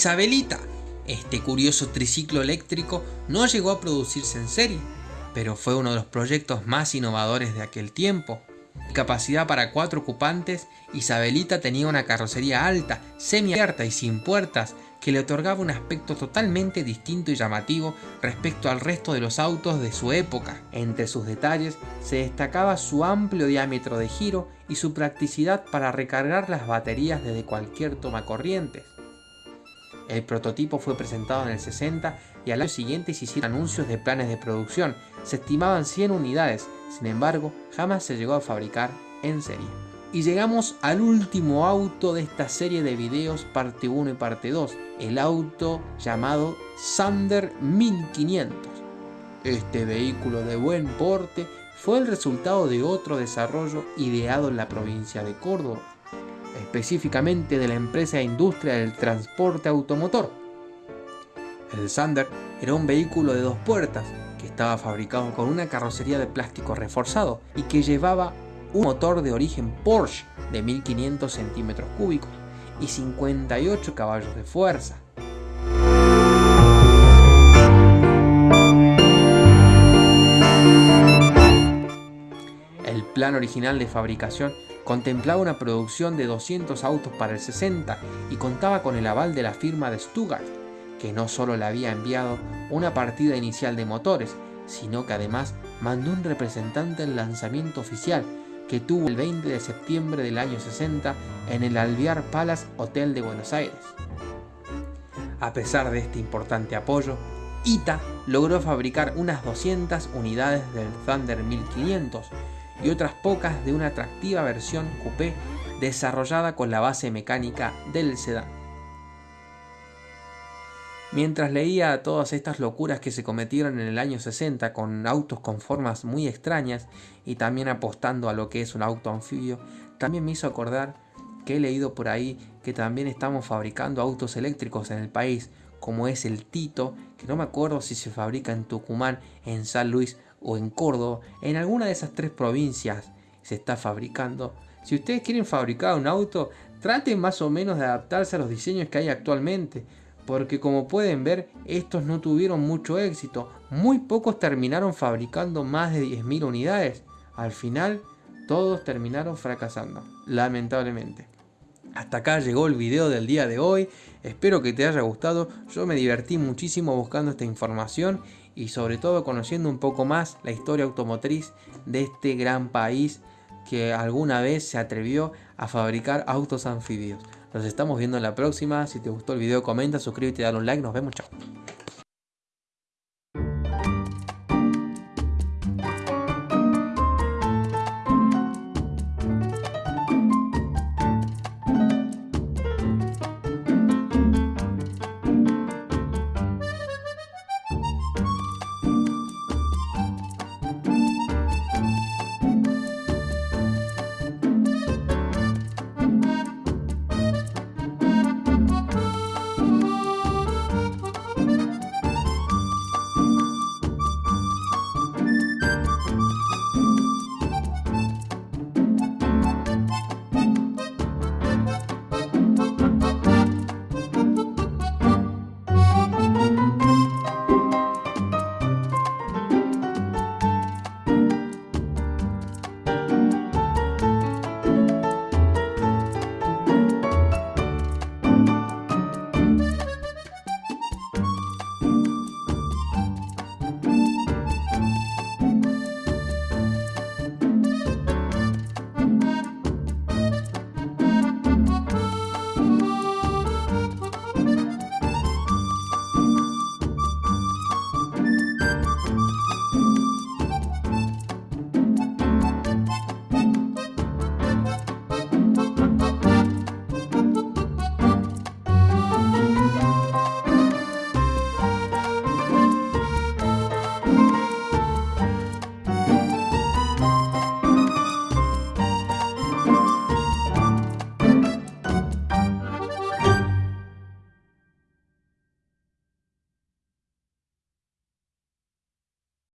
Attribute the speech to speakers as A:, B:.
A: Isabelita. Este curioso triciclo eléctrico no llegó a producirse en serie, pero fue uno de los proyectos más innovadores de aquel tiempo. Capacidad para cuatro ocupantes, Isabelita tenía una carrocería alta, semi-abierta y sin puertas, que le otorgaba un aspecto totalmente distinto y llamativo respecto al resto de los autos de su época. Entre sus detalles se destacaba su amplio diámetro de giro y su practicidad para recargar las baterías desde cualquier toma corrientes. El prototipo fue presentado en el 60 y al año siguiente se hicieron anuncios de planes de producción. Se estimaban 100 unidades, sin embargo, jamás se llegó a fabricar en serie. Y llegamos al último auto de esta serie de videos parte 1 y parte 2, el auto llamado Sander 1500. Este vehículo de buen porte fue el resultado de otro desarrollo ideado en la provincia de Córdoba, específicamente de la empresa e industria del transporte automotor. El Sander era un vehículo de dos puertas que estaba fabricado con una carrocería de plástico reforzado y que llevaba un motor de origen Porsche de 1500 centímetros cúbicos y 58 caballos de fuerza. El plan original de fabricación contemplaba una producción de 200 autos para el 60 y contaba con el aval de la firma de Stuttgart, que no solo le había enviado una partida inicial de motores, sino que además mandó un representante al lanzamiento oficial que tuvo el 20 de septiembre del año 60 en el Alvear Palace Hotel de Buenos Aires. A pesar de este importante apoyo, ITA logró fabricar unas 200 unidades del Thunder 1500 y otras pocas de una atractiva versión coupé desarrollada con la base mecánica del sedán. Mientras leía todas estas locuras que se cometieron en el año 60 con autos con formas muy extrañas y también apostando a lo que es un auto anfibio, también me hizo acordar que he leído por ahí que también estamos fabricando autos eléctricos en el país, como es el Tito, que no me acuerdo si se fabrica en Tucumán, en San Luis o en Córdoba, en alguna de esas tres provincias se está fabricando. Si ustedes quieren fabricar un auto, traten más o menos de adaptarse a los diseños que hay actualmente porque como pueden ver estos no tuvieron mucho éxito, muy pocos terminaron fabricando más de 10.000 unidades, al final todos terminaron fracasando, lamentablemente. Hasta acá llegó el video del día de hoy, espero que te haya gustado, yo me divertí muchísimo buscando esta información y sobre todo conociendo un poco más la historia automotriz de este gran país que alguna vez se atrevió a fabricar autos anfibios. Nos estamos viendo en la próxima. Si te gustó el video, comenta, suscríbete y dale un like. Nos vemos. Chao.